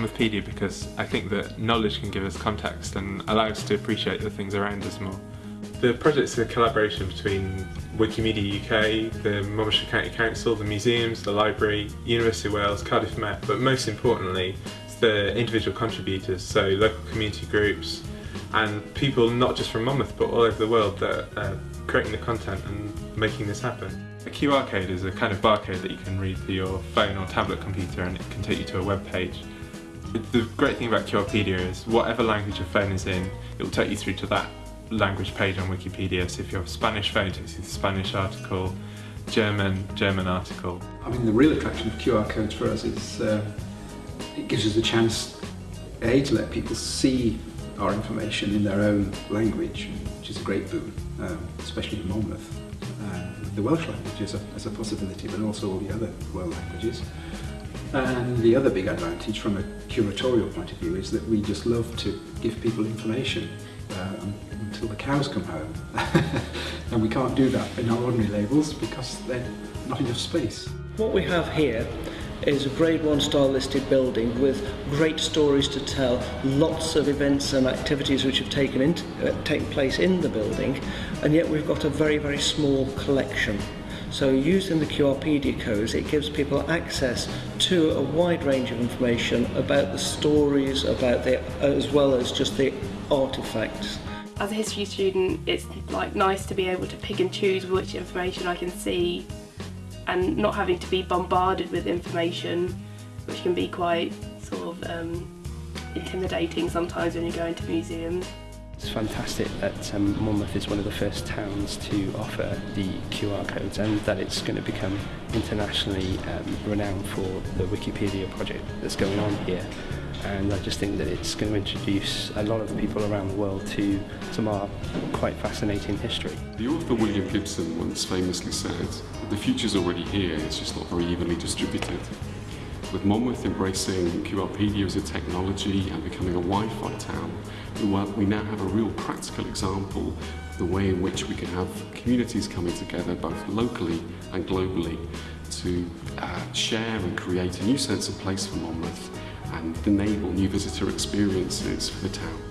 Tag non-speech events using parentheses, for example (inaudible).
started Monmouthpedia because I think that knowledge can give us context and allow us to appreciate the things around us more. The project's a collaboration between Wikimedia UK, the Monmouthshire County Council, the museums, the library, University of Wales, Cardiff Met, but most importantly, it's the individual contributors, so local community groups and people not just from Monmouth but all over the world that are creating the content and making this happen. A QR code is a kind of barcode that you can read through your phone or tablet computer and it can take you to a web page. The great thing about QRpedia is whatever language your phone is in, it will take you through to that language page on Wikipedia. So if you have a Spanish phone, it takes you to the Spanish article, German, German article. I mean the real attraction of QR codes for us is uh, it gives us a chance A to let people see our information in their own language, which is a great boon, um, especially in Monmouth. Uh, the Welsh language is a, is a possibility, but also all the other world languages. And the other big advantage from a curatorial point of view is that we just love to give people information uh, until the cows come home. (laughs) and we can't do that in our ordinary labels because there's not enough space. What we have here is a grade one star listed building with great stories to tell, lots of events and activities which have taken, in, uh, taken place in the building, and yet we've got a very, very small collection. So using the QRpedia codes, it gives people access to a wide range of information about the stories, about the, as well as just the artifacts. As a history student, it's like nice to be able to pick and choose which information I can see and not having to be bombarded with information which can be quite sort of um, intimidating sometimes when you go into museums. It's fantastic that um, Monmouth is one of the first towns to offer the QR codes and that it's going to become internationally um, renowned for the Wikipedia project that's going on here. And I just think that it's going to introduce a lot of people around the world to some of our quite fascinating history. The author William Gibson once famously said, the future's already here, it's just not very evenly distributed. With Monmouth embracing QRpedia as a technology and becoming a Wi-Fi town, we now have a real practical example of the way in which we can have communities coming together both locally and globally to uh, share and create a new sense of place for Monmouth and enable new visitor experiences for the town.